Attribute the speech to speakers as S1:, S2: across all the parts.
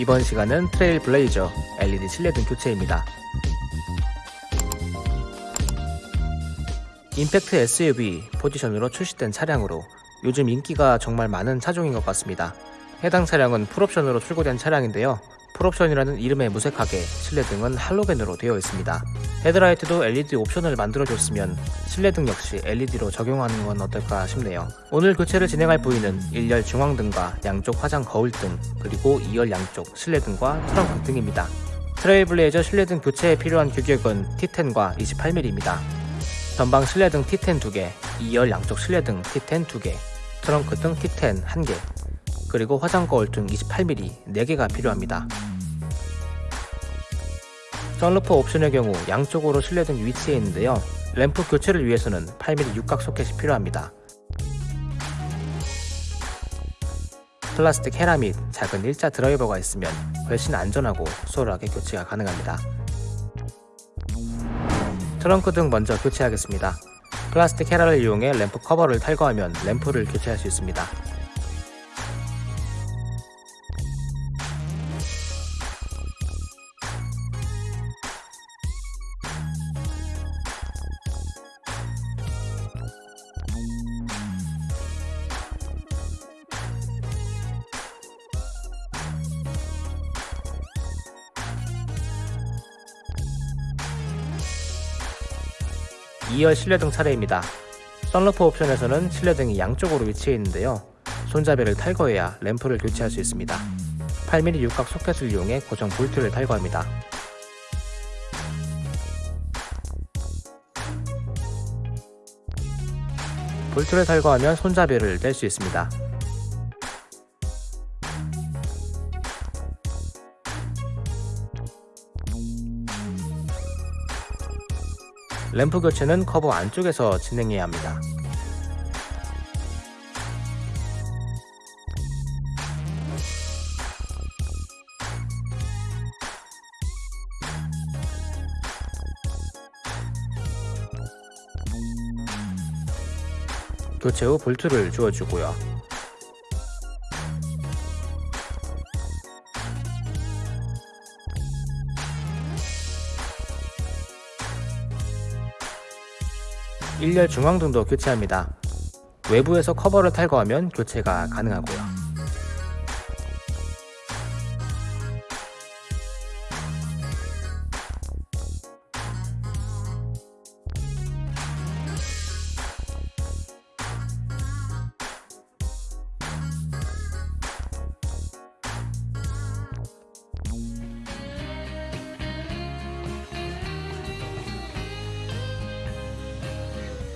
S1: 이번 시간은 트레일 블레이저 LED 실내등 교체입니다. 콤팩트 SUV 포지션으로 출시된 차량으로 요즘 인기가 정말 많은 차종인 것 같습니다. 해당 차량은 풀옵션으로 출고된 차량인데요. 풀옵션이라는 이름에 무색하게 실내등은 할로겐으로 되어 있습니다. 헤드라이트도 LED 옵션을 만들어줬으면 실내등 역시 LED로 적용하는 건 어떨까 싶네요. 오늘 교체를 진행할 부위는 1열 중앙등과 양쪽 화장 거울등, 그리고 2열 양쪽 실내등과 트렁크 등입니다. 트레일블레이저 실내등 교체에 필요한 규격은 T10과 28mm입니다. 전방 실내등 T10 2개, 2열 양쪽 실내등 T10 2개, 트렁크 등 T10 1개, 그리고 화장 거울 등 28mm 4개가 필요합니다. 선루프 옵션의 경우 양쪽으로 실내등 위치해 있는데요. 램프 교체를 위해서는 8mm 육각 소켓이 필요합니다. 플라스틱 헤라 및 작은 일자 드라이버가 있으면 훨씬 안전하고 수월하게 교체가 가능합니다. 트렁크 등 먼저 교체하겠습니다. 플라스틱 헤라를 이용해 램프 커버를 탈거하면 램프를 교체할 수 있습니다. 2열 실내등 차례입니다. 썬루프 옵션에서는 실내등이 양쪽으로 위치해 있는데요. 손잡이를 탈거해야 램프를 교체할 수 있습니다. 8mm 육각 소켓을 이용해 고정 볼트를 탈거합니다. 볼트를 탈거하면 손잡이를 뗄 수 있습니다. 램프 교체는 커버 안쪽에서 진행해야 합니다. 교체 후 볼트를 주어주고요. 일렬 중앙등도 교체합니다. 외부에서 커버를 탈거하면 교체가 가능하고요.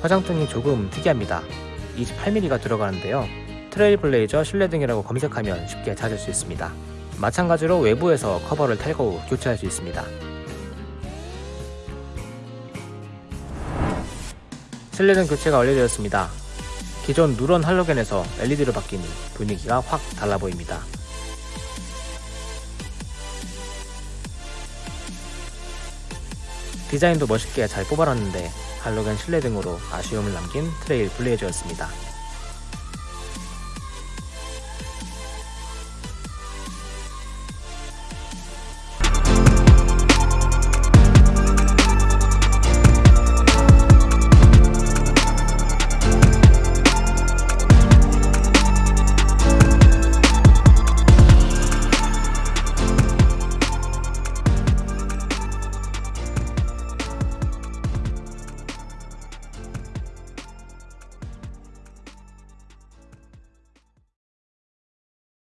S1: 화장등이 조금 특이합니다. 28mm가 들어가는데요. 트레일블레이저 실내등이라고 검색하면 쉽게 찾을 수 있습니다. 마찬가지로 외부에서 커버를 탈거 후 교체할 수 있습니다. 실내등 교체가 완료되었습니다. 기존 누런 할로겐에서 LED로 바뀌니 분위기가 확 달라 보입니다. 디자인도 멋있게 잘 뽑아놨는데 할로겐 실내 등으로 아쉬움을 남긴 트레일 블레이저였습니다.